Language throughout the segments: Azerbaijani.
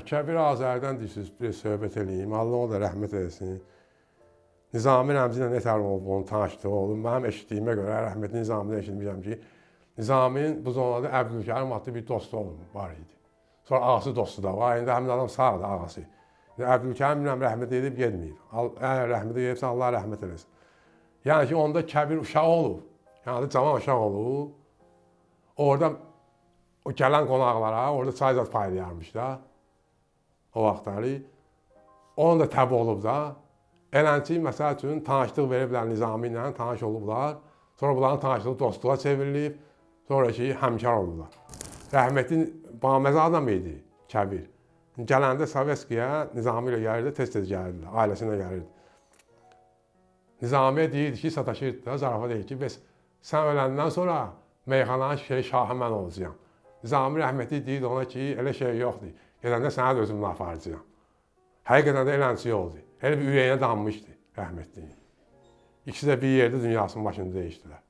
Kəbir Azərdən deyirsiniz, bir söhbət eləyim. Allah ona rəhmət eləsin. Nizami Rəmzi ilə nətər olub, onun tanışlığı olub. Mənim eşitdiyimə görə, rəhmətli Nizamidən eşitmişəm ki, Nizamin bu zonada Əbdülkərim adlı bir dostu olub, var idi. Sonra ağası dostu da var. İndi həmin adam sağdır, ağası. Əbdülkərim bilməm rəhmət edib getməyib. Əgər rəhmət edibsə Allah rəhmət eləsin. Yəni ki, onda kəbir uşaq olub. Yəni cavan uşaq olub. Orada o gələn qonaqlara orada çay zad paylayarmış da o vaxtları. Onun da təbi olub da. Eləncə, məsəl üçün, tanışlıq veriblər Nizami ilə, tanış olublar. Sonra bunların tanışlığı dostluğa çevrilib. Sonra ki, həmkar oldular. Rəhmətli baməzə adam idi Kəbir. Gələndə Sovetskiyə Nizami ilə gəlirdi, tez-tez gəlirdi, ailəsinə gəlirdi. Nizamiyə deyirdi ki, sataşırdı da, zarafat deyir ki, bəs sən öləndən sonra meyxananın şahı mən olacağam. Nizami rəhmətli deyirdi ona ki, elə şey yoxdur. Gedəndə sənə də özümlə aparacağam. Həqiqətən də eləncə oldu. Elə bir ürəyinə dammışdı rəhmətli. İkisi də bir yerdə dünyasının başını dəyişdilər.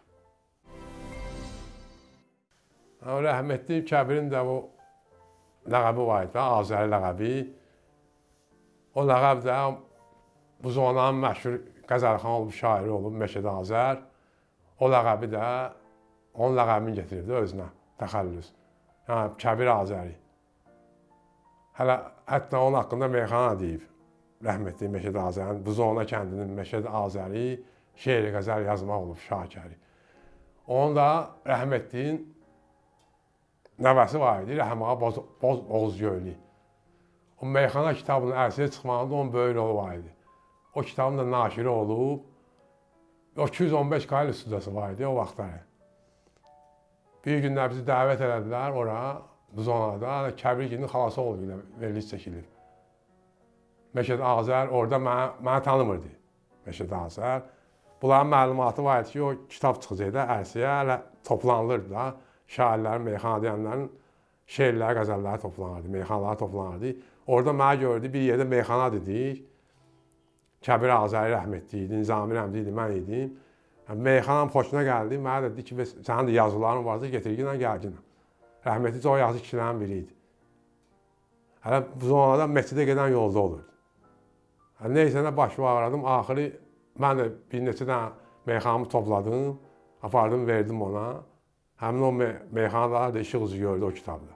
Rəhmətli Kəbirin də o ləqəbi var idi, Azəri ləqəbi. O ləqəb də bu zonanın məşhur Qəzəlxan olub, şairi olub, Məşəd Azər. O ləqəbi də onun ləqəbini gətiribdi özünə, təxəllüs. Yəni Kəbir Azəri. Hələ hətta onun haqqında meyxana deyib. Rəhmətli Məşəd Azərin, bu zona kəndinin Məşəd Azəri şeir qəzəl yazmaq olub Şakəri. Onun da rəhmətliyin nəvəsi var idi, Rəhmağa Boz, Boz Oğuzgöylü. O meyxana kitabının ərsiyə çıxmağında onun böyük rolu var idi. O kitabın da naşiri olub. O 215 qayıl studiyası var idi o vaxtları. Bir günlər bizi dəvət elədilər ora, bu zonada. Kəbirginin xalası oldu ilə veriliş çəkilir. Məşəd Azər orada mənə, mənə tanımırdı. Məşəd Azər. Bunların məlumatı var idi ki, o kitab çıxacaqdı ərsiyə, hələ toplanılırdı da şairlərin, meyxanadiyənlərin şeirləri, qəzəlləri toplanırdı, meyxanaları toplanırdı. Orada mənə gördü, bir yerdə meyxana dedik. Kəbir Azəri rəhmətli idi, Nizami Rəmzi idi, mən idim. Meyxanam xoşuna gəldi. Mənə dedi ki, sənin də yazıların varsa getir ginə, gəl ginə. Rəhmətli o yazı kişilərin biri idi. Hələ bu zonada məscidə gedən yolda olurdu. Hələ neysə nə baş ağradım. Axırı mən də bir neçə dənə meyxanamı topladım, apardım, verdim ona. Həmin o me meyxanalar da işıq üzü gördü o kitabda.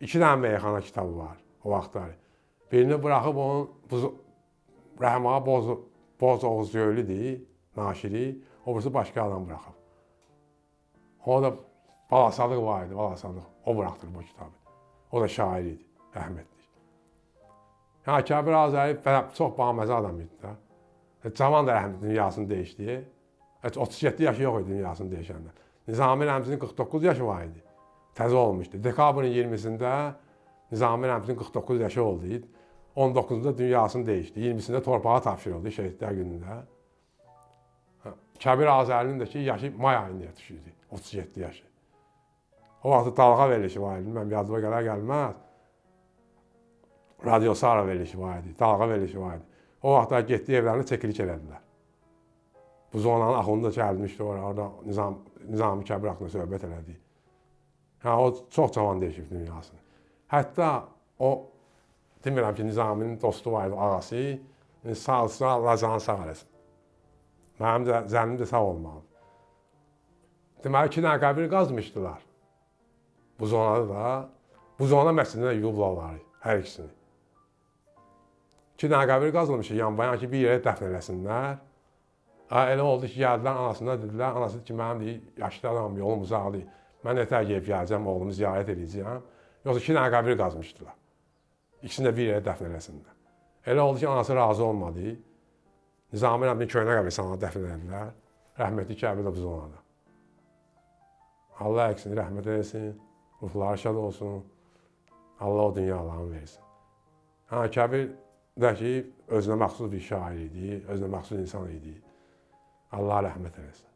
İki dənə meyxana kitabı var o vaxtları. Birini buraxıb onun bu Rəhmağa Boz, Boz Oğuz Göylüdür, naşiri. O birisi başqa adam buraxıb. O da Balasadıq var idi, Balasadıq. O buraxdırıb o kitabı. O da şair idi, rəhmətli. Yəni Kəbir Azəri çox baməzə adam idi də. Cavan da rəhmətli dünyasını dəyişdi. 37 yaşı yox idi dünyasını dəyişəndə. Nizami Rəmzinin 49 yaşı var idi. Təzə olmuşdu. Dekabrın 20-sində Nizami Rəmzinin 49 yaşı oldu. 19-da dünyasını dəyişdi. 20-sində torpağa tapşırıldı şəhidlər günündə. Kəbir Azərinin də ki, yaşı may ayında düşürdü. 37 yaşı. O vaxt dalğa verilişi var idi. Mən yadıma gələr gəlməz. Radio Sara verilişi var idi. Dalğa verilişi var idi. O vaxtlar getdi evlərini çəkilik elədilər. Bu zonanın axununda gəlmişdi ora, orada Nizam, Nizami Kəbir haqqında söhbət elədi. Hə, o çox cavan dəyişib dünyasını. Hətta o, demirəm ki, Nizaminin dostu var idi, ağası, sağ-sağ, Allah canı sağ eləsin. Mənim də zənnim də sağ olmalı. Deməli, iki dənə qəbir qazmışdılar. Bu zonada da, bu zona məscidində yuyublar onları, hər ikisini. İki dənə qəbir qazılmış, yan-bayan ki, bir yerə dəfn eləsinlər. Elə oldu ki, gəldilər anasına dedilər, anası ki, mənim deyir, yaşlı adamım, yolum uzaqdır. Mən nətər gəlib gələcəm, oğlumu ziyarət edəcəyəm. Yoxsa iki dənə qəbir qazmışdılar. İkisini də bir yerə dəfn eləsinlər. Elə oldu ki, anası razı olmadı. Nizami Rəbbin köynə qəbristanına dəfn edildilər. Rəhmətli Kəbir də bu zonada. Allah əksini rəhmət eləsin, ruhları şad olsun. Allah o dünyalarını versin. Hə, Kəbir də ki, özünə məxsus bir şair idi, özünə məxsus insan idi. Allah rəhmət eləsin.